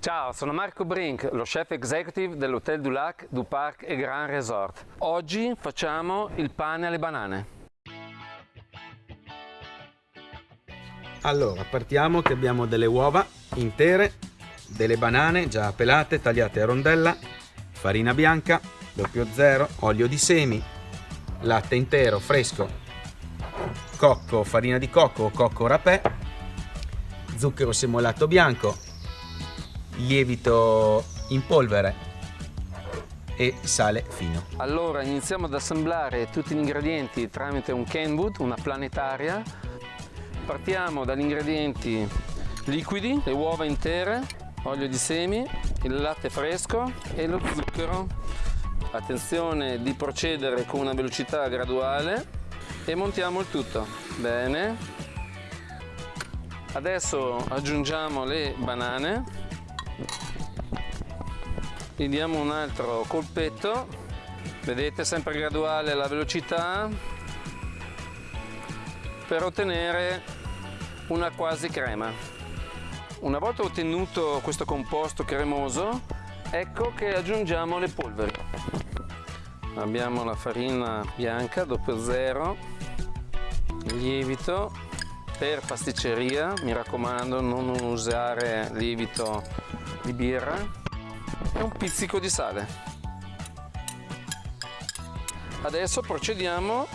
Ciao, sono Marco Brink, lo chef executive dell'Hotel du Lac du Parc e Grand Resort. Oggi facciamo il pane alle banane. Allora, partiamo che abbiamo delle uova intere, delle banane già pelate, tagliate a rondella, farina bianca, 00, olio di semi, latte intero fresco, cocco, farina di cocco o cocco rapè, zucchero semolato bianco, lievito in polvere e sale fino. Allora iniziamo ad assemblare tutti gli ingredienti tramite un Kenwood, una planetaria. Partiamo dagli ingredienti liquidi, le uova intere, olio di semi, il latte fresco e lo zucchero. Attenzione di procedere con una velocità graduale e montiamo il tutto. Bene. Adesso aggiungiamo le banane gli diamo un altro colpetto. Vedete sempre graduale la velocità. Per ottenere una quasi crema. Una volta ottenuto questo composto cremoso ecco che aggiungiamo le polveri. Abbiamo la farina bianca doppio zero. Lievito per pasticceria. Mi raccomando non usare lievito di birra e un pizzico di sale. Adesso procediamo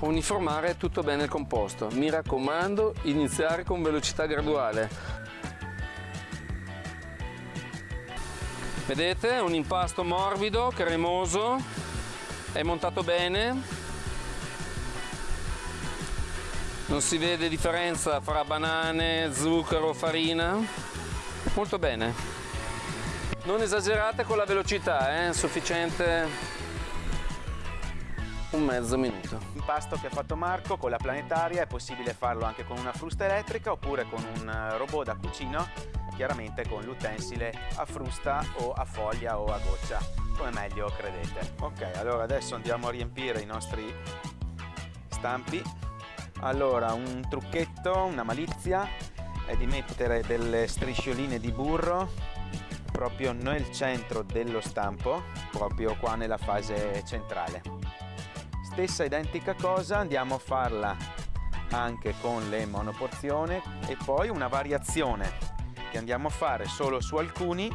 a uniformare tutto bene il composto. Mi raccomando, iniziare con velocità graduale. Vedete, un impasto morbido, cremoso, è montato bene. Non si vede differenza fra banane, zucchero, farina. Molto bene. Non esagerate con la velocità, è eh? sufficiente un mezzo minuto. L'impasto che ha fatto Marco con la planetaria è possibile farlo anche con una frusta elettrica oppure con un eh, robot da cucino, chiaramente con l'utensile a frusta o a foglia o a goccia, come meglio credete. Ok, allora adesso andiamo a riempire i nostri stampi. Allora, un trucchetto, una malizia è di mettere delle striscioline di burro proprio nel centro dello stampo, proprio qua nella fase centrale. Stessa identica cosa andiamo a farla anche con le monoporzione e poi una variazione che andiamo a fare solo su alcuni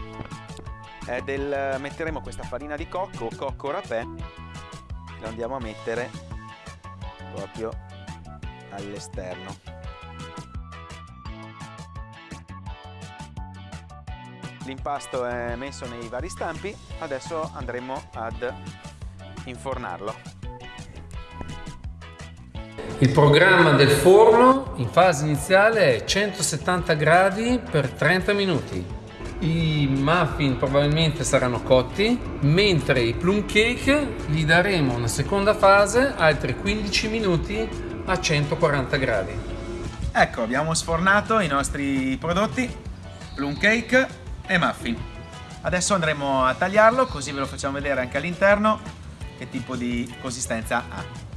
è del metteremo questa farina di cocco o cocco rapè lo andiamo a mettere proprio all'esterno L'impasto è messo nei vari stampi, adesso andremo ad infornarlo. Il programma del forno in fase iniziale è 170 gradi per 30 minuti. I muffin probabilmente saranno cotti, mentre i plum cake gli daremo una seconda fase, altri 15 minuti a 140 gradi. Ecco, abbiamo sfornato i nostri prodotti, plum cake e muffin. Adesso andremo a tagliarlo così ve lo facciamo vedere anche all'interno che tipo di consistenza ha.